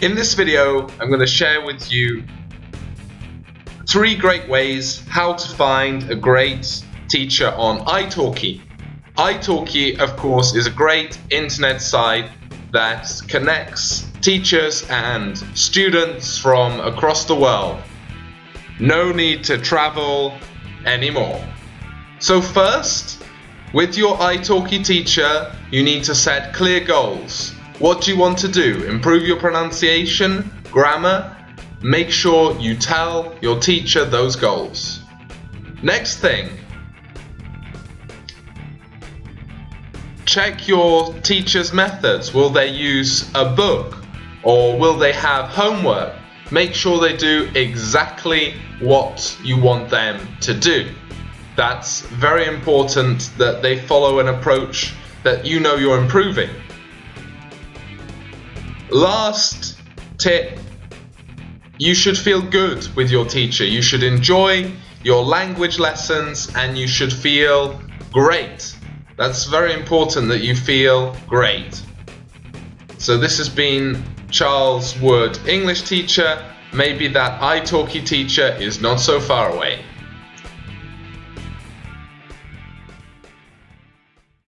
In this video, I'm going to share with you three great ways how to find a great teacher on italki. italki, of course, is a great internet site that connects teachers and students from across the world. No need to travel anymore. So first, with your italki teacher, you need to set clear goals. What do you want to do? Improve your pronunciation, grammar? Make sure you tell your teacher those goals. Next thing, check your teacher's methods. Will they use a book or will they have homework? Make sure they do exactly what you want them to do. That's very important that they follow an approach that you know you're improving. Last tip you should feel good with your teacher. You should enjoy your language lessons and you should feel great. That's very important that you feel great. So this has been Charles Wood, English teacher. Maybe that italki teacher is not so far away.